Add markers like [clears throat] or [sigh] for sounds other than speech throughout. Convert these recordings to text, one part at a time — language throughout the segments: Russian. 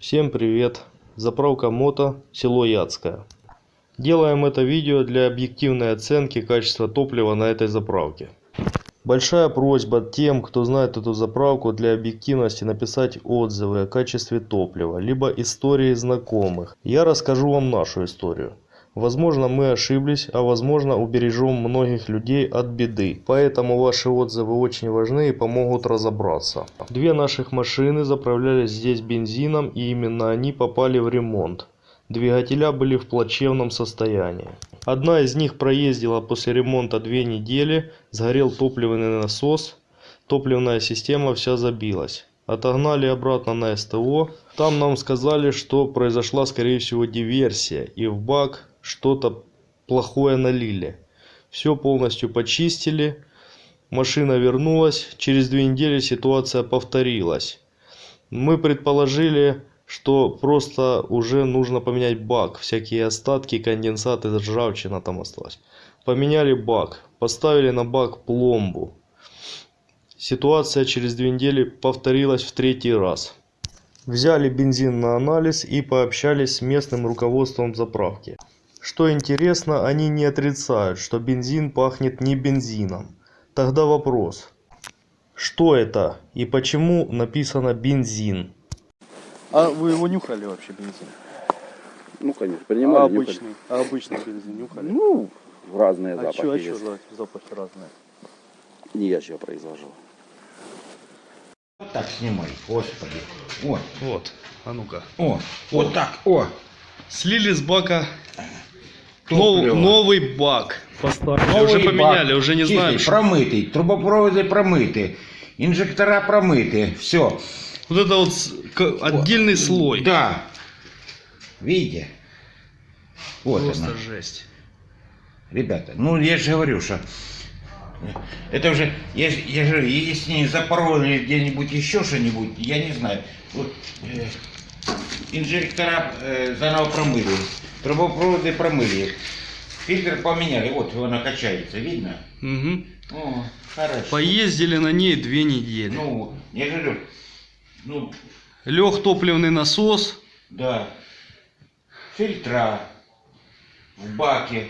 Всем привет! Заправка мото, село Яцкое. Делаем это видео для объективной оценки качества топлива на этой заправке. Большая просьба тем, кто знает эту заправку, для объективности написать отзывы о качестве топлива, либо истории знакомых. Я расскажу вам нашу историю. Возможно мы ошиблись, а возможно убережем многих людей от беды. Поэтому ваши отзывы очень важны и помогут разобраться. Две наших машины заправлялись здесь бензином и именно они попали в ремонт. Двигателя были в плачевном состоянии. Одна из них проездила после ремонта две недели, сгорел топливный насос, топливная система вся забилась. Отогнали обратно на СТО. Там нам сказали, что произошла скорее всего диверсия и в бак что-то плохое налили. Все полностью почистили. Машина вернулась. Через две недели ситуация повторилась. Мы предположили, что просто уже нужно поменять бак. Всякие остатки, конденсаты, ржавчина там осталась. Поменяли бак. Поставили на бак пломбу. Ситуация через две недели повторилась в третий раз. Взяли бензин на анализ и пообщались с местным руководством заправки. Что интересно, они не отрицают, что бензин пахнет не бензином. Тогда вопрос. Что это и почему написано бензин? А вы его нюхали вообще бензин? Ну, конечно, А принимали, нюхали. обычный, а обычный бензин нюхали? Ну, разные а запахи что, а есть. что запахи разные? Не я же произвожу. Вот так снимай, господи. О, Вот, а ну-ка. о, вот так, о. Слили с бака Топливо. новый бак. Поставили. Новый уже бак, уже не что. Промытый, трубопроводы промыты, инжектора промыты, все. Вот это вот к- отдельный слой. Да. Видите? Вот Просто она. жесть. Ребята, ну я же говорю, что это уже, я, же- я же если не запороли где-нибудь еще что-нибудь, я не знаю. Вот, э, инжектора э, заново промыли, трубопроводы промыли, фильтр поменяли, вот она качается, видно? Мгм. О, хорошо. Поездили на ней две недели. Ну, я говорю, ну, Лег топливный насос. да, фильтра в баке,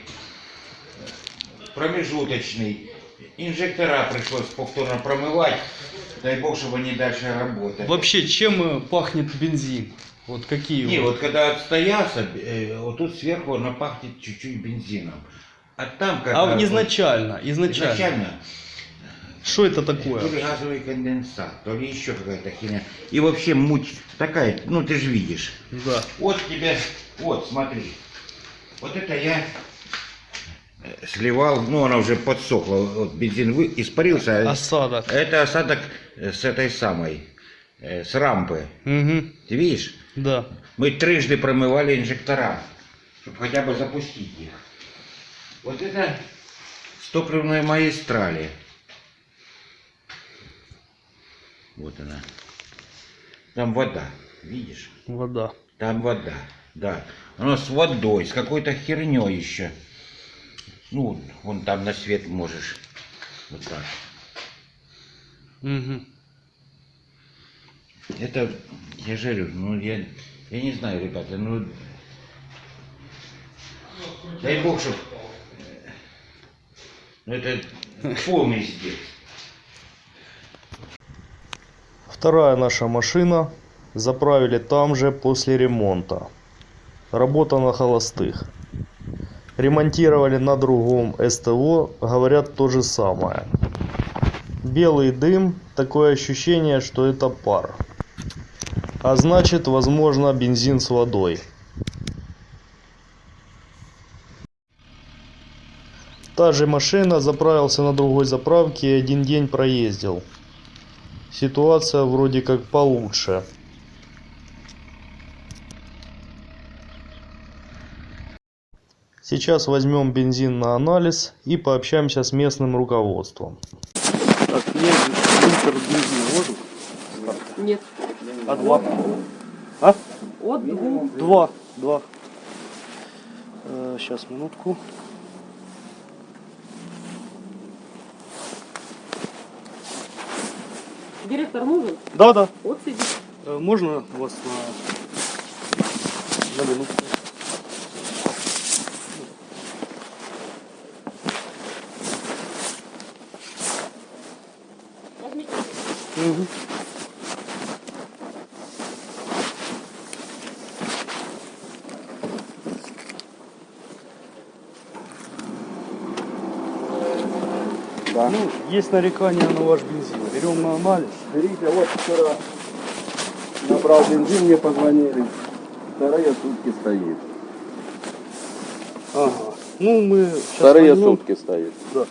промежуточный, инжектора пришлось повторно промывать, дай бог, чтобы они дальше работали. Вообще, чем э, пахнет бензин? Вот какие Не, вот? вот когда отстоялся, э, вот тут сверху оно пахнет чуть-чуть бензином. А там когда... А изначально, изначально. изначально Что это то такое? ли газовый конденсат, то ли еще какая-то херня. И вообще муть такая, ну ты же видишь. Да. Вот тебе, вот смотри. Вот это я э, сливал, ну она уже подсохла, вот бензин вы, испарился. Осадок. Это осадок с этой самой, э, с рампы. Угу. Ты видишь? Да. Мы трижды промывали инжектора, чтобы хотя бы запустить их. Вот это с топливной магистрали. Вот она. Там вода, видишь? Вода. Там вода, да. Оно с водой, с какой-то херней еще. Ну, вон там на свет можешь. Вот так. Угу. Это, я же говорю, ну я, я не знаю, ребята, ну дай бог, чтоб ну это полный здесь. Вторая наша машина. Заправили там же после ремонта. Работа на холостых. Ремонтировали на другом СТО. Говорят то же самое. Белый дым. Такое ощущение, что это пар. А значит, возможно, бензин с водой. Та же машина заправился на другой заправке и один день проездил. Ситуация вроде как получше. Сейчас возьмем бензин на анализ и пообщаемся с местным руководством. Так, нет. А два? А? От двух. Два. Два. сейчас, минутку. Директор нужен? Да, да. Вот сидит. Э, Можно вас на На минутку. Мгм. Да. Ну, есть нарекания на ваш бензин. Берем на анализ. Берите, вот вчера набрал бензин, мне позвонили. Вторые сутки стоит. Ага. Ну, мы сейчас Вторые возьмем- сутки стоит. Да.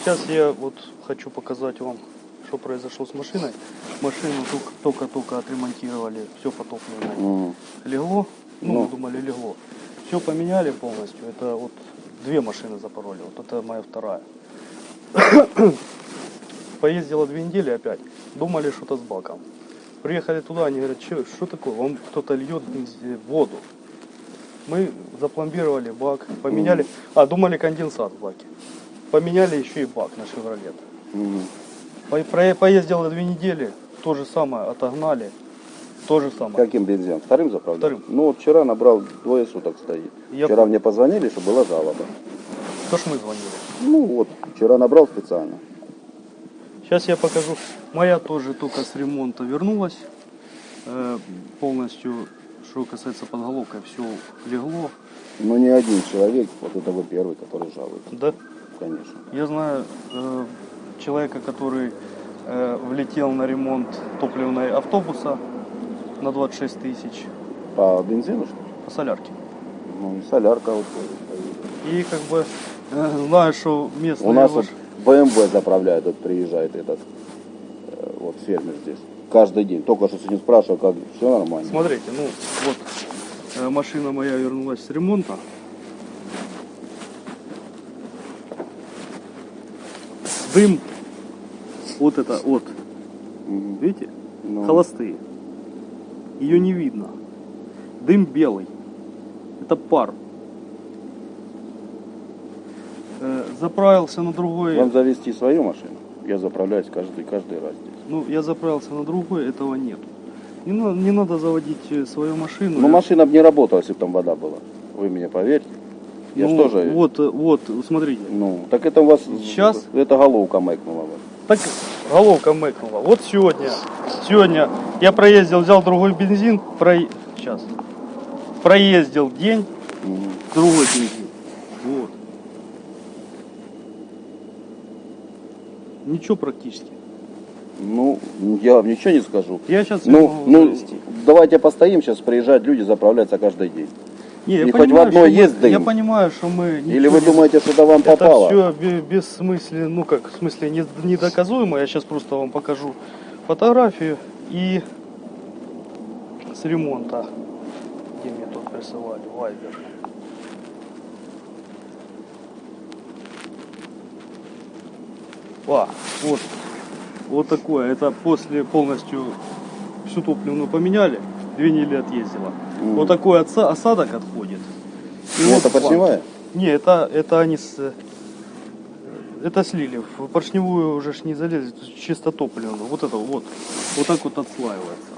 Сейчас я вот хочу показать вам, что произошло с машиной. Машину только- только-только отремонтировали, все по топливной. Мгм. Легло, ну, мы думали, легло. Все поменяли полностью. Это вот две машины запороли. Вот это моя вторая. [coughs] Поездила две недели опять. Думали, что-то с баком. Приехали туда, они говорят, что, что такое? Вам кто-то льет воду. Мы запломбировали бак, поменяли. А, думали конденсат в баке. Поменяли еще и бак на Шевролет. Мгм. По- про- Поездила две недели, то же самое, отогнали. То же самое. Каким бензином? Вторым заправлял? Вторым. Ну, вот вчера набрал, двое суток стоит. Я Вчера мне позвонили, что была жалоба. То ж мы звонили. Ну, вот, вчера набрал специально. Сейчас я покажу. Моя тоже только с ремонта вернулась. Э, полностью, что касается подголовка, все легло. Но не один человек, вот это вы первый, который жалует. Да, Конечно. я знаю э, человека, который э, влетел на ремонт топливной автобуса на 26 тысяч По бензину, что ли? по солярке. Ну, и солярка вот стоит. И как бы э, знаю, что местные... У нас ваш- вот БМВ заправляет, вот приезжает этот э, вот фермер здесь. Каждый день. Только что с ним спрашивал, как все нормально. Смотрите, ну вот э, машина моя вернулась с ремонта. Дым, вот это, вот, Мгм. видите, Ну, холостые. Ее не видно. Дым белый. Это пар. Э, заправился на другой. Вам завести свою машину? Я заправляюсь каждый, каждый раз здесь. Ну, я заправился на другой, этого нет. Не, на- не надо заводить э, свою машину. Ну, Я- машина бы не работала, если бы там вода была. Вы мне поверьте. Я Ну, тоже... Вот, вот, смотрите. Ну, так это у вас... Щас? Это головка мэкнула. Так головка мэкнула. Вот сегодня, сегодня я проездил, взял другой бензин, про... сейчас, проездил день, Мгм. другой бензин. Вот. Ничего практически. Ну, я вам ничего не скажу. Я сейчас Ну, ну, давайте постоим, сейчас приезжают люди заправляться каждый день. Не, я и хоть в понимаю, одной мы- есть дым. Я понимаю, что мы... Или вы думаете, что это вам Это попало? все бессмысленно, ну как, в смысле не- недоказуемо. Я сейчас просто вам покажу фотографию и с ремонта, где мне тут присылали, Вайбер. А, вот, вот такое. Это после полностью всю топливную поменяли, две недели отъездила. Мгм. Вот такой отса- осадок отходит. И Ну, вот это поршневая? Не, это, это они с... Это слили. В поршневую уже ж не залезли, тут чисто топливную. Вот это вот. Вот так вот отслаивается.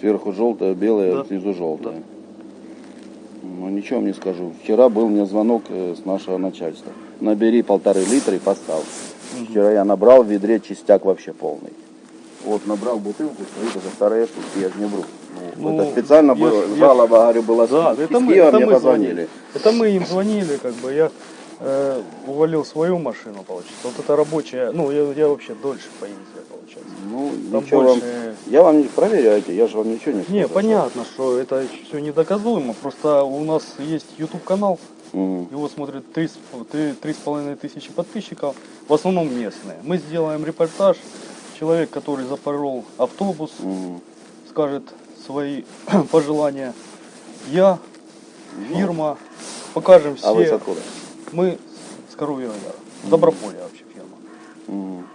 Сверху желтая, белая, Да. снизу желтая. Ну, ничего вам не скажу. Вчера был мне звонок э, с нашего начальства. Набери полторы литра и поставь. Вчера я набрал в ведре чистяк вообще полный. Вот, набрал бутылку, стоит уже вторые сутки, я же не вру. Ну, Ну, это специально я было, я жалоба, говорю, была Да, с это мы, Киева это мне мы позвонили. звонили. Это мы им звонили, как бы я э, увалил свою машину, получается. Вот это рабочая, ну я, я вообще дольше поездил, получается. Ну, Там ничего больше... вам... Я вам не проверяйте, я же вам ничего не Не, сказал. понятно, что это все недоказуемо. Просто у нас есть YouTube канал, Мгм. Его смотрят три с п- три- три с половиной тысячи подписчиков, в основном местные. Мы сделаем репортаж. Человек, который запорол автобус, Мгм. скажет свои [clears throat] пожелания. Я, фирма, покажем все. А вы с откуда? Мы с Коровьего Яра. Доброполье вообще фирма. Мгм.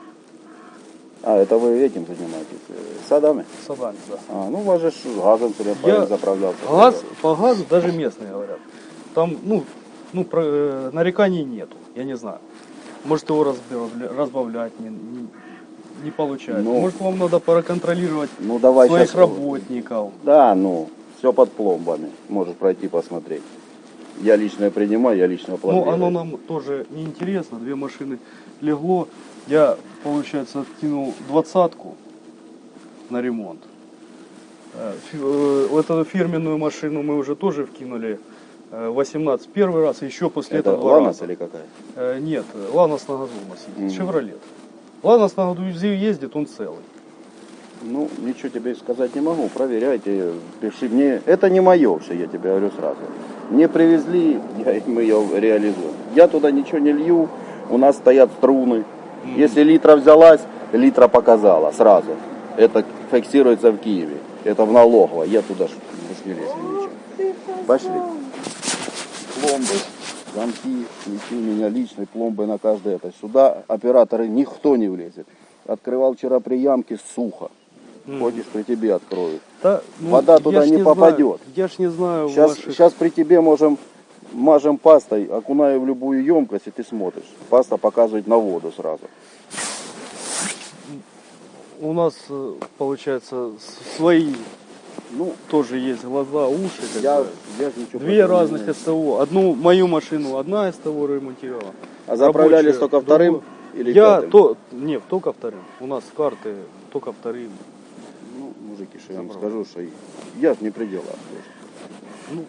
А, это вы этим занимаетесь? э, Садами? Садами, да. А, ну у вас же газом все Я- заправлялся. Газ, по газу даже местные говорят. Там, ну, ну про- э, нареканий нету, я не знаю. Может его разбавля- разбавлять, не, не- не получается. Ну. Может вам надо проконтролировать Ну давай своих щас- работников. Да, ну, все под пломбами. Можешь пройти посмотреть. Я лично принимаю, я лично Ну, пломбирую. оно нам тоже не интересно. Две машины легло. Я, получается, откинул двадцатку на ремонт. Э, э, эту фирменную машину мы уже тоже вкинули э, 18 первый раз, еще после Это этого Ланос или какая? Э, Нет, Ланос на газу у нас ездит, Шевролет. Ланос на газу ездит, он целый. Ну, ничего тебе сказать не могу. Проверяйте, пиши мне. Это не мое все, я тебе говорю сразу. Мне привезли, я, [laughs] мы ее реализуем. Я туда ничего не лью, у нас стоят струны. Если литра взялась, литра показала сразу. Это фиксируется в Киеве. Это в налогово. Я туда ж уж не лезу ничего. Пошли. Пломбы, замки, неси у меня личной пломбы на каждое это. Сюда операторы никто не влезет. Открывал вчера приямки сухо. Хочешь, при тебе откроют. Да, ну, Вода туда не знаю- попадет. я ж не знаю Сейчас, ваших... сейчас при тебе можем мажем пастой, окунаю в любую емкость, и ты смотришь. Паста показывает на воду сразу. У нас, э, получается, свои Ну, тоже есть глаза, уши. как я, бы. я ничего Две не разных имею. СТО. Одну мою машину одна СТО ремонтировала. А заправлялись рабочая только вторым другую. или Я пятым? то, не, только вторым. У нас карты только вторым. Ну, мужики, что я вам скажу, что я не при делах. Ну,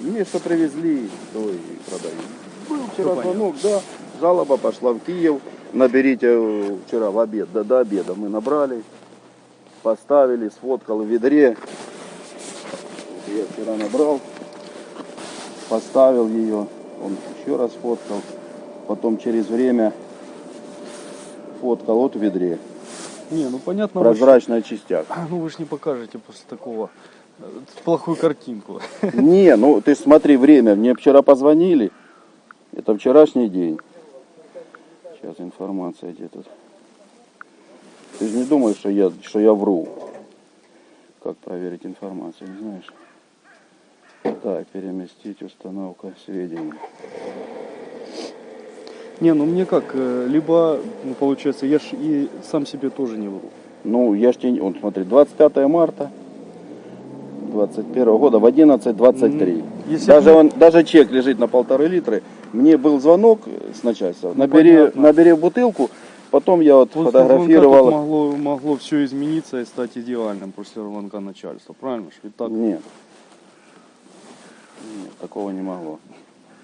Мне что привезли, то и продаю. Был вчера звонок, да, жалоба пошла в Киев. Наберите э, вчера в обед, до, до обеда мы набрали, поставили, сфоткал в ведре. Я вчера набрал, поставил ее, он еще раз фоткал, потом через время фоткал вот в ведре. не, ну понятно, вы ж- [clears throat] ну вы же не покажете после такого э, плохую картинку. [laughs] Не, ну ты смотри время. Мне вчера позвонили. Это вчерашний день. Сейчас информация где тут. Ты же не думаешь, что я, что я вру. Как проверить информацию, не знаешь? Так, переместить установка сведений. Не, ну мне как, э, либо, ну, получается, я ж и сам себе тоже не вру. Ну, я ж тебе... Вот смотри, 25 марта 21 года в 11.23. Мгм. Если Даже, он, даже чек лежит на полторы литра. Мне был звонок с начальства. Набери, Ну, понятно. набери бутылку. Потом я вот После фотографировал. могло, могло все измениться и стать идеальным после звонка начальства. Правильно? Ведь так? Нет. Нет, такого не могло.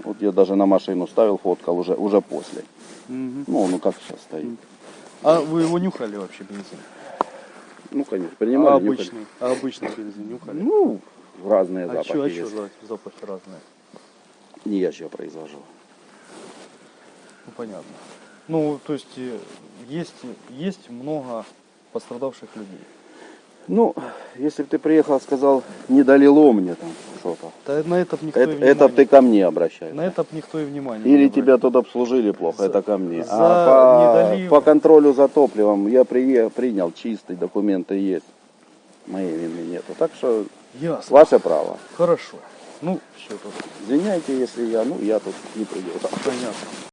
Вот я даже на машину ставил, фоткал уже, уже после. Мгм. Ну, ну как сейчас стоит. А вы его нюхали вообще бензин? Ну, конечно, А принимали. нюхали. обычный, а обычный бензин нюхали? Ну, разные а запахи что, а есть. что за запахи разные? Не я еще произвожу. Ну понятно. Ну, то есть э, есть, есть много пострадавших людей. Ну, если бы ты приехал, сказал, не долило мне там что-то. Да на это никто Это, и это внимания- ты ко мне обращаешься. На это никто и внимания Или не тебя тут обслужили плохо, За- это ко мне. за а недолив- по, по контролю за топливом я прие- принял чистый, документы есть. Моей вины нету. Так что Ясно. ваше право. Хорошо. Ну, все тут Извиняйте, если я, ну, я тут не придет. понятно.